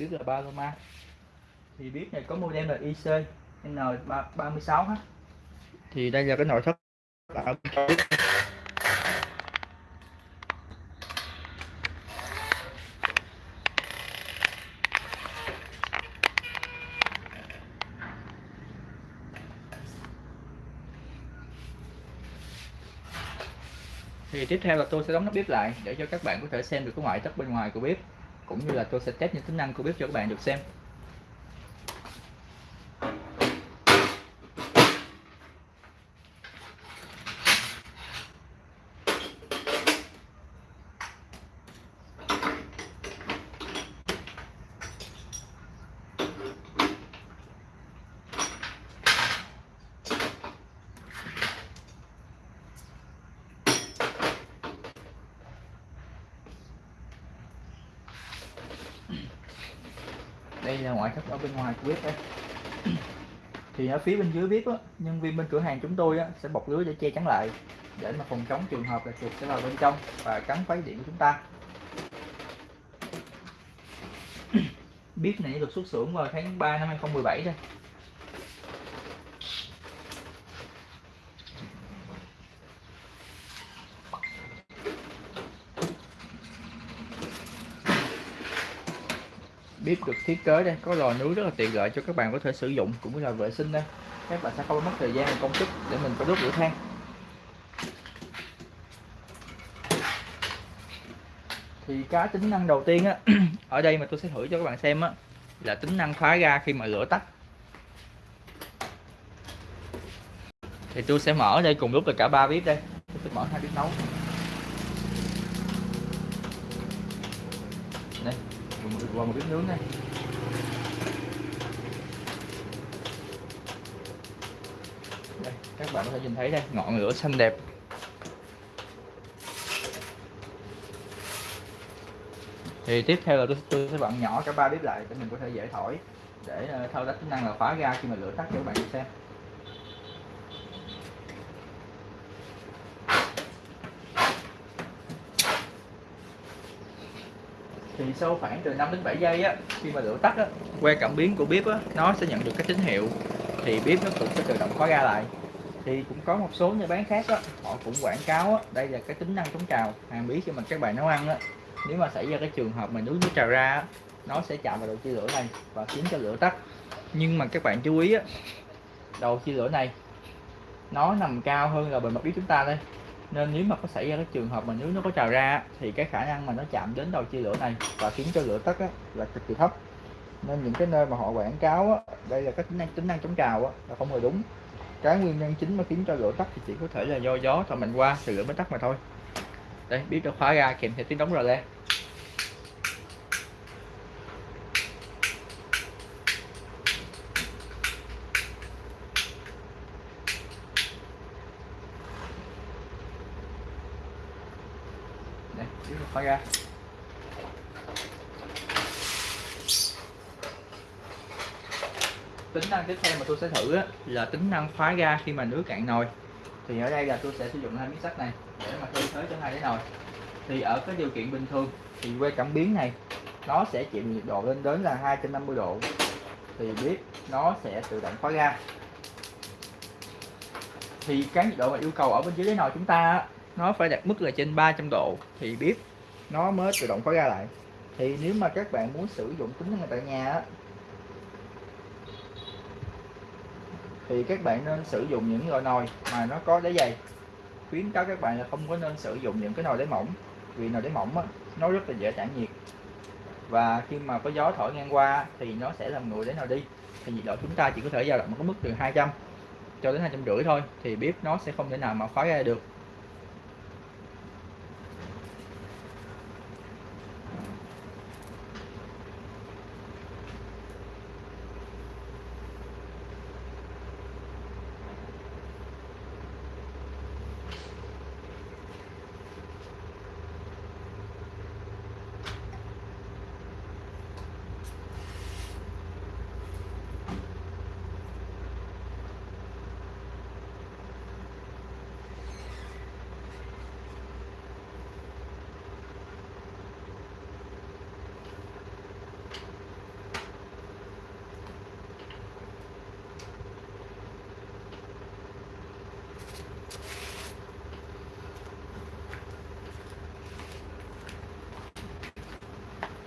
bếp là Paloma. Thì bếp này có model là IC N36H thì đây là cái nội thất ở bên trong. Bếp. thì tiếp theo là tôi sẽ đóng nắp bếp lại để cho các bạn có thể xem được cái ngoại thất bên ngoài của bếp cũng như là tôi sẽ test những tính năng của bếp cho các bạn được xem. Đây là ngoại thất ở bên ngoài của bếp đây thì ở phía bên dưới bếp á, nhân viên bên cửa hàng chúng tôi á, sẽ bọc lưới để che chắn lại để mà phòng chống trường hợp là chuột sẽ vào bên trong và cắn phá điện của chúng ta. Bếp này được xuất xưởng vào tháng 3 năm 2017 đây bếp được thiết kế đây. Có lò nướng rất là tiện lợi cho các bạn có thể sử dụng cũng như là vệ sinh đây. Các bạn sẽ không mất thời gian và công sức để mình phải đốt lửa than. Thì cái tính năng đầu tiên á, ở đây mà tôi sẽ thử cho các bạn xem á, là tính năng khóa ga khi mà lửa tắt. Thì tôi sẽ mở đây, cùng lúc là cả ba bếp đây. Tôi sẽ mở hai bếp nấu. Đây qua một bếp nướng này. Đây, các bạn có thể nhìn thấy đây ngọn lửa xanh đẹp. Thì tiếp theo là tôi, tôi sẽ bạn nhỏ cả ba bếp lại để mình có thể dễ thổi để ờ, thao tác tính năng là khóa ga khi mà lửa tắt cho các bạn xem. Thì sau khoảng từ 5 đến 7 giây á khi mà lửa tắt á que cảm biến của bếp á nó sẽ nhận được cái tín hiệu thì bếp nó cũng sẽ tự động khóa ga lại. Thì cũng có một số nhà bán khác á họ cũng quảng cáo á đây là cái tính năng chống trào hàng bí khi mà các bạn nấu ăn á. Nếu mà xảy ra cái trường hợp mà nước nó trào ra á, nó sẽ chạm vào đầu chia lửa này và khiến cho lửa tắt. Nhưng mà các bạn chú ý á đầu chia lửa này nó nằm cao hơn là bề mặt bếp chúng ta đây nên nếu mà có xảy ra cái trường hợp mà nước nó có trào ra thì cái khả năng mà nó chạm đến đầu chia lửa này và khiến cho lửa tắt á, là cực kỳ thấp. Nên những cái nơi mà họ quảng cáo á, đây là cái tính năng tính năng chống trào á, là không hề đúng. Cái nguyên nhân chính mà khiến cho lửa tắt thì chỉ có thể là do gió thổi mạnh qua thì lửa mới tắt mà thôi. Đây biết được khóa ra kèm theo tiếng đóng rờ le. Đây ra. Tính năng tiếp theo mà tôi sẽ thử á, là tính năng khóa ga khi mà nước cạn nồi. Thì ở đây là tôi sẽ sử dụng hai miếng sắt này để mà thay thế cho hai cái nồi. Thì ở cái điều kiện bình thường thì que cảm biến này nó sẽ chịu nhiệt độ lên đến là 250 độ. Thì biết nó sẽ tự động khóa ga. Thì cái nhiệt độ mà yêu cầu ở bên dưới cái nồi chúng ta nó phải đạt mức là trên 300 độ. Thì biết nó mới tự động khóa ga lại. Thì nếu mà các bạn muốn sử dụng tính năng tại nhà á, thì các bạn nên sử dụng những loại nồi mà nó có đáy dày. Khuyến cáo các bạn là không có nên sử dụng những cái nồi đáy mỏng vì nồi đáy mỏng á, nó rất là dễ tản nhiệt. Và khi mà có gió thổi ngang qua thì nó sẽ làm nguội đáy nồi đi. Thì nhiệt độ chúng ta chỉ có thể dao động có mức từ 200 cho đến hai trăm rưỡi thôi thì bếp nó sẽ không thể nào mà khóa ra được.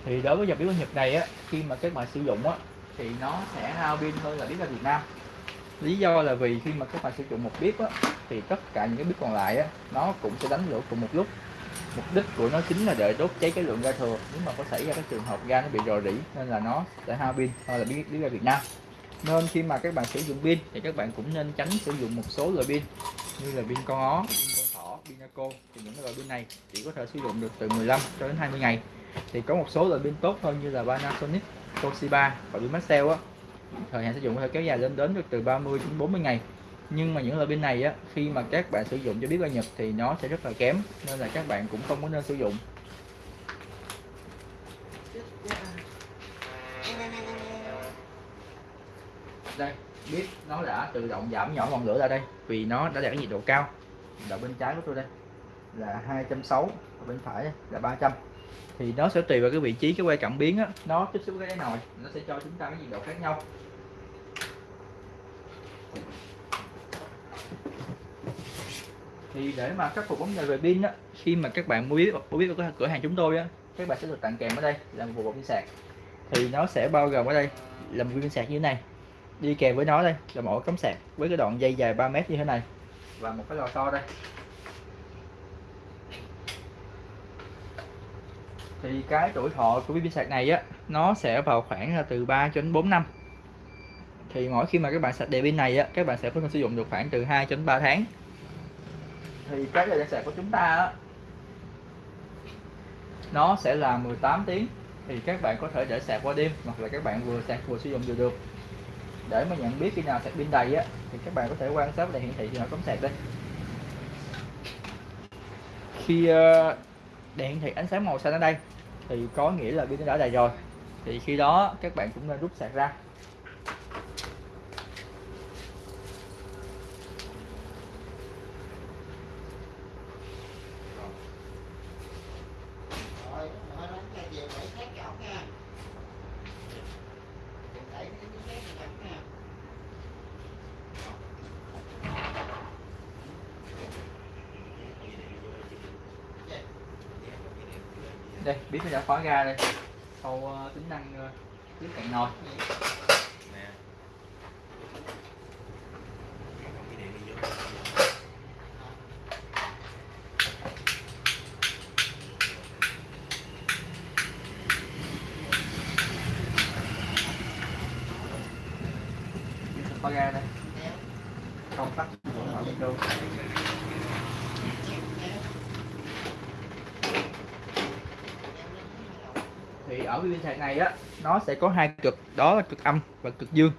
Thì đối với dòng pin ga Nhật này á khi mà các bạn sử dụng á thì nó sẽ hao pin hơn là biết ra Việt Nam. Lý do là vì khi mà các bạn sử dụng một bếp á thì tất cả những cái bếp còn lại á nó cũng sẽ đánh lửa cùng một lúc. Mục đích của nó chính là để đốt cháy cái lượng ga thừa. Nếu mà có xảy ra cái trường hợp ga nó bị rò rỉ nên là nó sẽ hao pin hơn là bếp, bếp ga Việt Nam. Nên khi mà các bạn sử dụng pin thì các bạn cũng nên tránh sử dụng một số loại pin như là pin con ó, pin con thỏ, pin Naco thì những loại pin này chỉ có thể sử dụng được từ 15 cho đến 20 ngày thì có một số loại pin tốt hơn như là Panasonic, Toshiba và pin Maxell á. Thời hạn sử dụng có thể kéo dài lên đến được từ 30 đến 40 ngày. Nhưng mà những loại pin này á khi mà các bạn sử dụng cho biết ga Nhật thì nó sẽ rất là kém nên là các bạn cũng không có nên sử dụng. Đây biết nó đã tự động giảm nhỏ ngọn lửa ra đây vì nó đã đạt nhiệt độ cao. Là bên trái của tôi đây là 260 và bên phải là 300 thì nó sẽ tùy vào cái vị trí cái quay cảm biến á. Nó tiếp xúc với cái nồi, nó sẽ cho chúng ta cái nhiệt độ khác nhau. Thì để mà khắc phục vấn đề về pin á, khi mà các bạn mua biết mua biết ở cửa hàng chúng tôi á, các bạn sẽ được tặng kèm ở đây là một bộ pin sạc. Thì nó sẽ bao gồm ở đây là một pin sạc như thế này. Đi kèm với nó đây, là một cắm sạc với cái đoạn dây dài 3 mét như thế này và một cái lò xo đây. Thì cái tuổi thọ của pin sạc này á, nó sẽ vào khoảng là từ 3 cho đến 4 năm. Thì mỗi khi mà các bạn sạc đèn pin này á, các bạn sẽ có thể sử dụng được khoảng từ 2 cho đến 3 tháng. Thì cái thời gian sạc của chúng ta á, nó sẽ là 18 tiếng. Thì các bạn có thể để sạc qua đêm, hoặc là các bạn vừa sạc vừa sử dụng vừa được. Để mà nhận biết khi nào sạc pin đầy á, thì các bạn có thể quan sát đèn hiển thị khi nào cắm sạc đây. Khi ờ, đèn hiển thị ánh sáng màu xanh ở đây thì có nghĩa là pin đã đầy rồi. Thì khi đó các bạn cũng nên rút sạc ra. Đây biết nó đã khóa ra đây. Sau uh, tính năng uh, tiếp cận nồi. Khóa ra đây. Công tắc mở micro thì ở viên sạc này á nó sẽ có hai cực đó là cực âm và cực dương.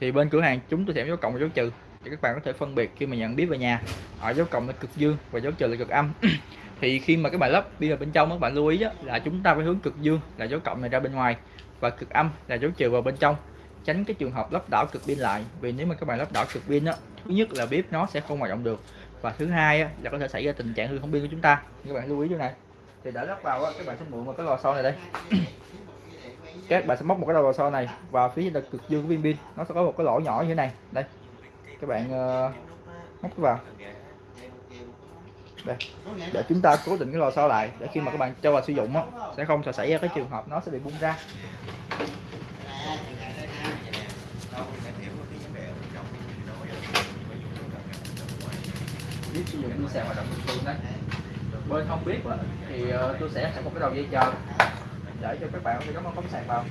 Thì bên cửa hàng chúng tôi sẽ dấu cộng và dấu trừ để các bạn có thể phân biệt khi mà nhận biết về nhà. Ở dấu cộng là cực dương và dấu trừ là cực âm. Thì khi mà các bạn lắp pin ở bên trong các bạn lưu ý á, là chúng ta phải hướng cực dương là dấu cộng này ra bên ngoài và cực âm là dấu trừ vào bên trong. Tránh cái trường hợp lắp đảo cực pin lại vì nếu mà các bạn lắp đảo cực pin á thứ nhất là bếp nó sẽ không hoạt động được và thứ hai á, là có thể xảy ra tình trạng hư không pin của chúng ta. Các bạn lưu ý chỗ này. Thì đã lắp vào á, các bạn sẽ mượn một cái lò xo này đây. các bạn sẽ móc một cái đầu lò xo này. Vào phía là cực dương của viên pin. Nó sẽ có một cái lỗ nhỏ như thế này. Đây. Các bạn uh, móc vào. Đây. Để chúng ta cố định cái lò xo lại. Để khi mà các bạn cho vào sử dụng đó, sẽ không sẽ xảy ra cái trường hợp nó sẽ bị bung ra. Biết sử dụng pin sàn hoạt động bình thường đấy bên không biết thì ờ, tôi sẽ sẽ một cái đầu dây chờ để cho các bạn có thể cắm cắm sạc vào.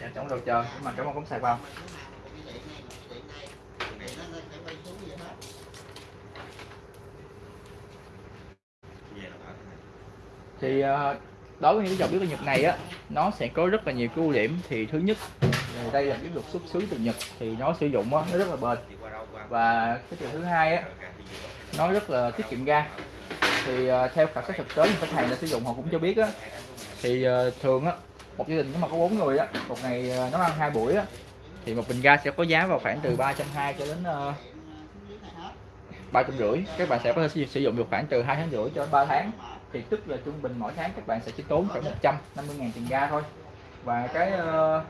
Dạ, trong đầu chờ nhưng mà cắm cắm sạc vào. Thì ờ, đối với những cái dòng bếp Nhật này á nó sẽ có rất là nhiều cái ưu điểm. Thì thứ nhất thì đây là cái được xuất xứ từ Nhật thì nó sử dụng đó, nó rất là bền. Và cái điều thứ hai á nó rất là tiết kiệm ga. Thì uh, theo khảo sát thực tế khách hàng đã sử dụng họ cũng cho biết á thì uh, thường á một gia đình nếu mà có bốn người á một ngày uh, nấu ăn hai buổi á thì một bình ga sẽ có giá vào khoảng từ ba trăm hai cho đến ba trăm rưỡi. Các bạn sẽ có thể sử dụng được khoảng từ hai tháng rưỡi cho đến ba tháng. Thì tức là trung bình mỗi tháng các bạn sẽ chỉ tốn khoảng 150 ngàn tiền ga thôi. Và cái uh,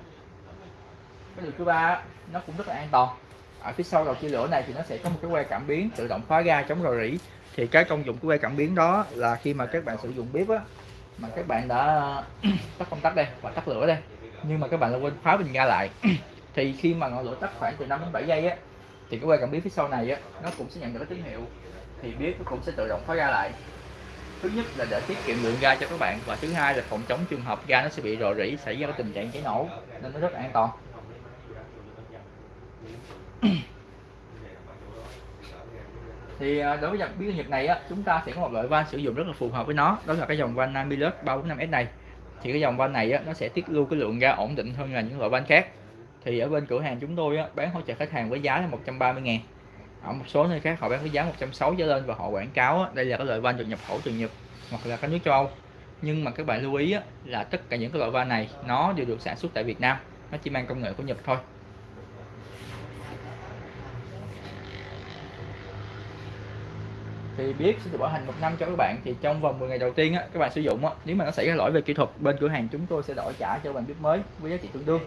cái điều thứ ba nó cũng rất là an toàn. Ở phía sau đầu chia lửa này thì nó sẽ có một cái que cảm biến tự động khóa ga chống rò rỉ. Thì cái công dụng của que cảm biến đó là khi mà các bạn sử dụng bếp á, mà các bạn đã tắt công tắc đây và tắt lửa đây, nhưng mà các bạn đã quên khóa bình ga lại. Thì khi mà ngọn lửa tắt khoảng từ 5 đến 7 giây á, thì cái que cảm biến phía sau này á, nó cũng sẽ nhận được cái tín hiệu. Thì bếp nó cũng sẽ tự động khóa ga lại. Thứ nhất là để tiết kiệm lượng ga cho các bạn và thứ hai là phòng chống trường hợp ga nó sẽ bị rò rỉ, xảy ra cái tình trạng cháy nổ, nên nó rất an toàn. thì à, đối với dòng biến nhật này á chúng ta sẽ có một loại van sử dụng rất là phù hợp với nó. Đó là cái dòng van Namilus 345S này. Thì cái dòng van này á, nó sẽ tiết lưu cái lượng ga ổn định hơn là những loại van khác. Thì ở bên cửa hàng chúng tôi á, bán hỗ trợ khách hàng với giá là 130 ngàn. Ở một số nơi khác họ bán với giá 160 trở lên và họ quảng cáo á, đây là cái loại van được nhập khẩu từ Nhật hoặc là các nước châu Âu. Nhưng mà các bạn lưu ý á, là tất cả những cái loại van này nó đều được sản xuất tại Việt Nam. Nó chỉ mang công nghệ của Nhật thôi. Thì biết sẽ được bảo hành một năm cho các bạn. Thì trong vòng 10 ngày đầu tiên á, các bạn sử dụng á, nếu mà nó xảy ra lỗi về kỹ thuật bên cửa hàng chúng tôi sẽ đổi trả cho bạn bếp mới với giá trị tương đương.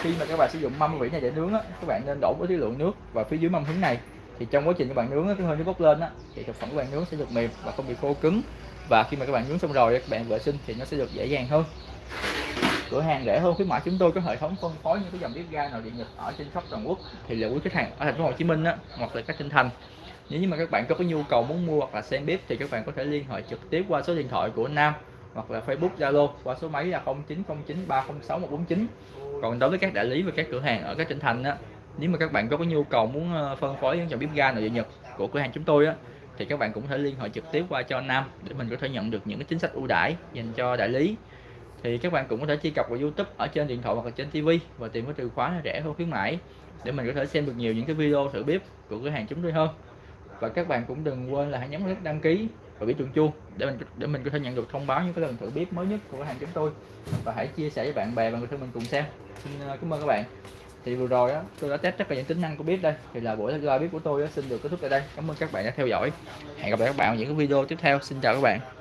Khi mà các bạn sử dụng mâm vỉ này để nướng á, các bạn nên đổ với cái lượng nước và phía dưới mâm hứng này. Thì trong quá trình các bạn nướng á, cái hơi nước bốc lên á, thì thực phẩm của bạn nướng sẽ được mềm và không bị khô cứng. Và khi mà các bạn nướng xong rồi các bạn vệ sinh thì nó sẽ được dễ dàng hơn. Cửa hàng rẻ hơn khuyến mãi chúng tôi có hệ thống phân phối những cái dòng bếp ga nào điện nhật ở trên khắp toàn quốc. Thì liệu quý khách hàng ở thành phố Hồ Chí Minh á, hoặc là các tỉnh thành nếu như mà các bạn có cái nhu cầu muốn mua hoặc là xem bếp thì các bạn có thể liên hệ trực tiếp qua số điện thoại của Nam hoặc là Facebook Zalo qua số máy là 0909 306 149 còn đối với các đại lý và các cửa hàng ở các tỉnh thành á, nếu mà các bạn có cái nhu cầu muốn ờ, phân phối những dòng bếp ga nội địa nhật của cửa hàng chúng tôi á, thì các bạn cũng có thể liên hệ trực tiếp qua cho Nam để mình có thể nhận được những cái chính sách ưu đãi dành cho đại lý. Thì các bạn cũng có thể truy cập vào YouTube ở trên điện thoại hoặc là trên TV và tìm cái từ khóa rẻ hơn khuyến mãi để mình có thể xem được nhiều những cái video thử bếp của cửa hàng chúng tôi hơn và các bạn cũng đừng quên là hãy nhấn nút đăng ký và biểu chuông chuông để mình để mình có thể nhận được thông báo những cái lần thử bếp mới nhất của cửa hàng chúng tôi. Và hãy chia sẻ với bạn bè và người thân mình cùng xem. Xin ờ, cảm ơn các bạn. Thì vừa rồi á tôi đã test tất cả những tính năng của bếp đây. Thì là buổi live bếp của tôi á, xin được kết thúc tại đây. Cảm ơn các bạn đã theo dõi. Hẹn gặp lại các bạn ở những cái video tiếp theo. Xin chào các bạn.